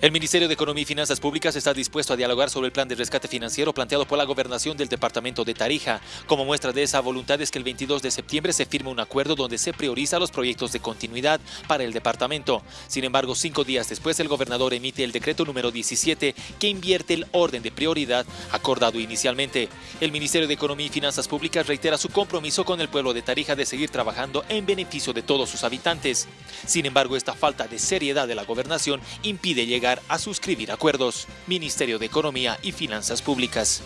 El Ministerio de Economía y Finanzas Públicas está dispuesto a dialogar sobre el plan de rescate financiero planteado por la gobernación del departamento de Tarija. Como muestra de esa voluntad es que el 22 de septiembre se firma un acuerdo donde se prioriza los proyectos de continuidad para el departamento. Sin embargo, cinco días después el gobernador emite el decreto número 17 que invierte el orden de prioridad acordado inicialmente. El Ministerio de Economía y Finanzas Públicas reitera su compromiso con el pueblo de Tarija de seguir trabajando en beneficio de todos sus habitantes. Sin embargo, esta falta de seriedad de la gobernación impide a suscribir acuerdos. Ministerio de Economía y Finanzas Públicas.